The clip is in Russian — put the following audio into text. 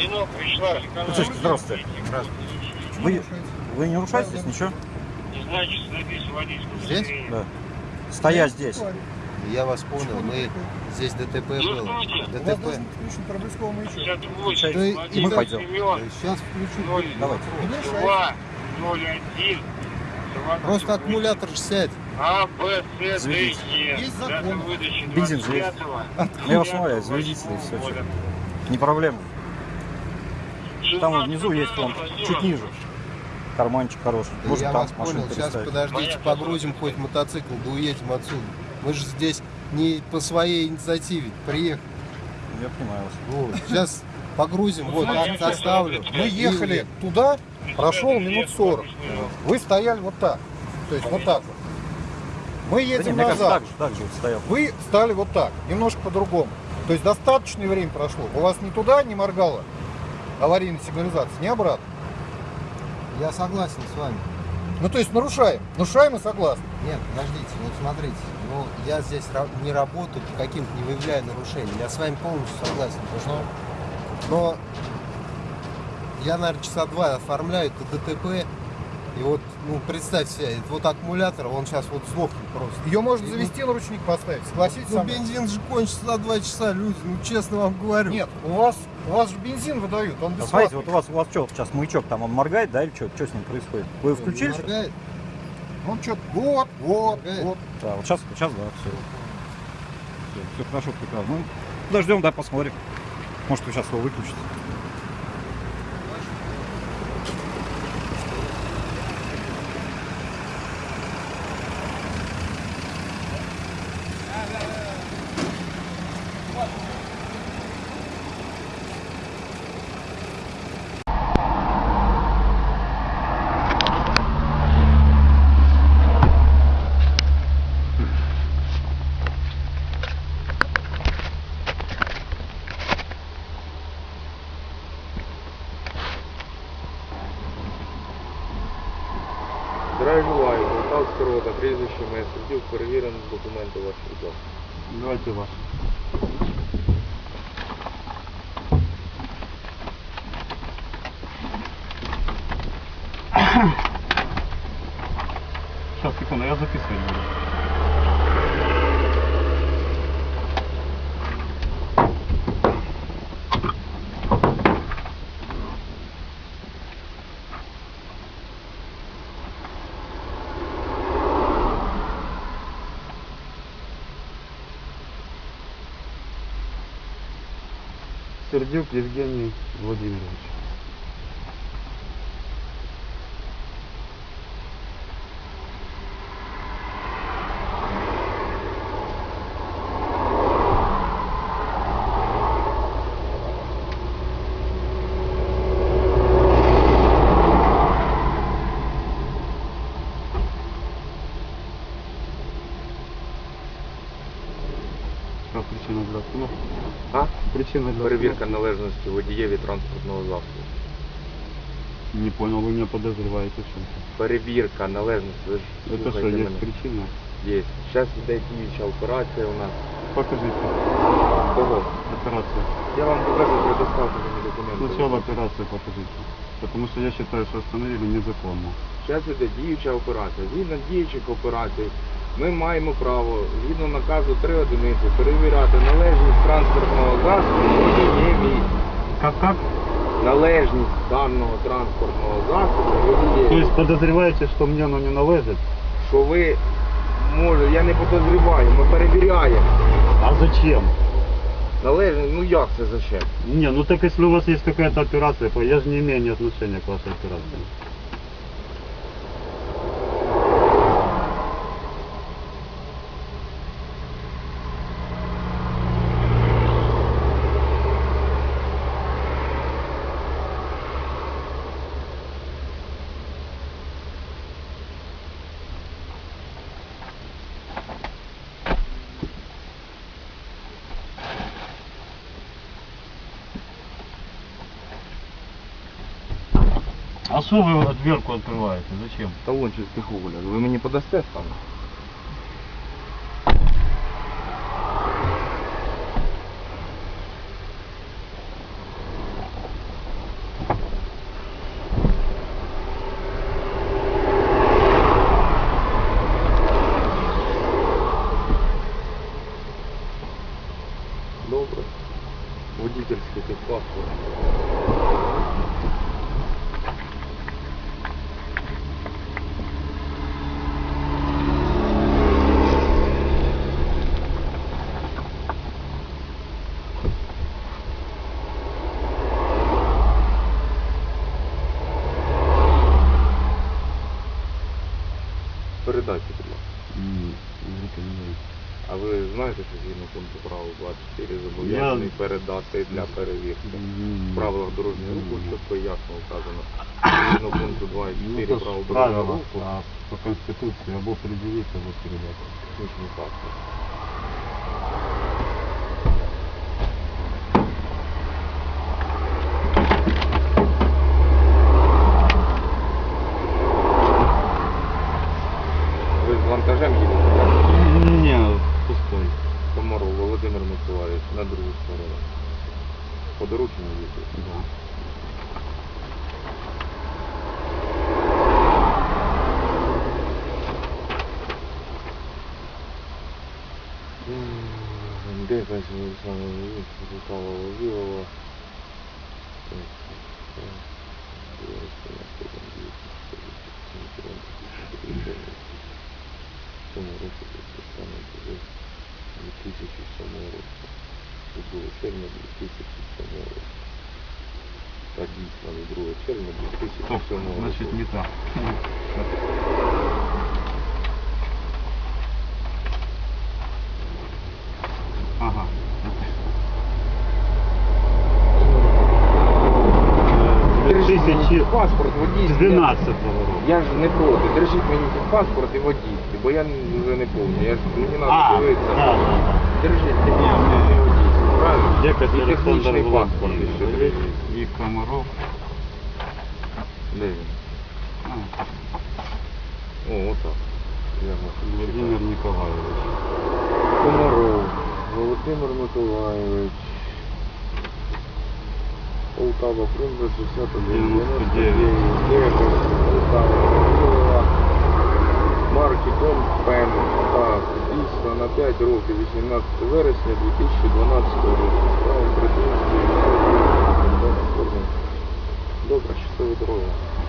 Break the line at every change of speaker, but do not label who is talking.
Заведено, пришла
Слушайте, здравствуйте. Вы, вы не нарушаете здесь ничего?
Не знаю, что написано водительское
Здесь?
Да. Стоять здесь.
Я вас понял, мы здесь ДТП
Ну,
было. ДТП.
должен включен проблесковый маячок.
58,
Да и- мы
пойдем.
Сейчас включу.
Давайте.
Не мешайте.
два, ноль, один, два,
Просто аккумулятор ж сядь.
А, Б, С, Д,
Заведите.
Е.
Есть закон.
Бензин же.
25-го,
Ну, я вас умоляю, заведите, и все. Не проблема. Там вот
16
внизу есть
Владимир.
чуть ниже. Карманчик хороший.
Да
Можно
я
там
вас понял. Сейчас
переставить.
подождите, погрузим хоть мотоцикл, да уедем отсюда. Мы же здесь не по своей инициативе приехали.
Я понимаю вас.
Вот. Сейчас погрузим, вот оставлю.
Мы ехали туда, прошел минут 40. Вы стояли вот так. То есть вот так вот. Мы
Да
едем
мне кажется,
назад.
так же, так же стоял.
Вы стали вот так, немножко по-другому. То есть достаточное время прошло. У вас ни туда не моргала аварийная сигнализация, ни обратно.
Я согласен с вами.
Ну то есть нарушаем. Нарушаем и согласны.
Нет, подождите, вот смотрите, ну я здесь не работаю, по каким-то не выявляю нарушений. Я с вами полностью согласен. потому что- Но я, наверное, часа два оформляю это ДТП. И вот, ну, представьте себе, вот аккумулятор, он сейчас вот сдохнет просто.
Ее можно
И,
завести, на ручник поставить. Согласитесь
Ну,
со
бензин же кончится за два часа, люди, ну, честно вам говорю.
Нет, у вас, у вас же бензин выдают, он
А
бесплатный.
смотрите, вот у вас, у вас что, сейчас маячок там, он моргает, да, или что, что с ним происходит? Вы включили? что-то?
моргает?
Он что-то, вот, вот,
Моргает?
вот.
Да, вот сейчас, сейчас, да, все. Все, хорошо, прекрасно. Ну, подождем, да, посмотрим. Может, вы сейчас его выключите.
Прізвище моє суддів, перевірено документи ваші будь.
Давайте ваш. Сейчас, секунду, я записывать.
Сердюк Евгений Владимирович.
Причина для остановки?
А?
Причина для
Перевірка належності водієві транспортного засобу.
Не понял, вы меня подозреваете в чем-то.
Перевірка належності. Ви ж
Это что,
слухайте
есть
мене.
причина?
Є. Зараз йде діюча операція у нас.
Покажите.
Кого?
Операция.
Я вам покажу, предоставте мені документи.
Сначала операцию покажите. Потому что я считаю, что остановили незаконно.
Зараз іде діюча операція. Згідно діючих операцій, ми маємо право, згідно наказу 3 одиниці, перевіряти належність транспортного засобу водієві.
Как как?
Належність даного транспортного засобу
То
водієві.
есть подозреваете, что мне оно не належит?
Що ви, може, я не подозріваю, ми перевіряємо.
А зачем?
Належність, ну як це зачем?
Не, ну так если у вас есть какая-то операция, я же не имею ни отношения к вашей операции. А что вы дверку открываете? Зачем?
Талончик уголя. Вы мне подосте там? Добрый. Водительский паспорт. Передайте, будь ласка.
Ні, не рекомендую.
А ви знаєте, що згідно пункту правил 24 зобов'язаний передати для перевірки? В правилах дорожнього руху чітко і ясно вказано. Згідно пункту
Ну,
24
то ж
правил дорожнього руху,
а по Конституції або предъявить, або передати.
технічний паспорт. По дорученню їздить.
Да.
Де якась саме Михайло Вавилова. Цьому році саме 2007 року. Це було червня 2007 року Так дійсно до 2 червня 2007 року.
Значит, не так. Ага.
Держіть мені
2012
паспорт водійський.
року.
Я ж не проти. Держіть мені паспорт і водійський, бо я вже не повний. Я ж мені треба
А, да,
дивитися.
да, да.
Держіть технічний і водійський, правильно?
Дякую,
І
Олександр
технічний паспорт
Володимирович.
ще держіть.
Комаров.
Де він?
А,
О, отак.
Владимир Николаевич.
Комаров, Володимир Миколаївич. Полтава, Примбра, 61,
99.
99, Полтава, марки Дом Пен. Так, дійсно на 5 років, 18 вересня 2012 року. Справа придумки. Добре, щасливої дороги.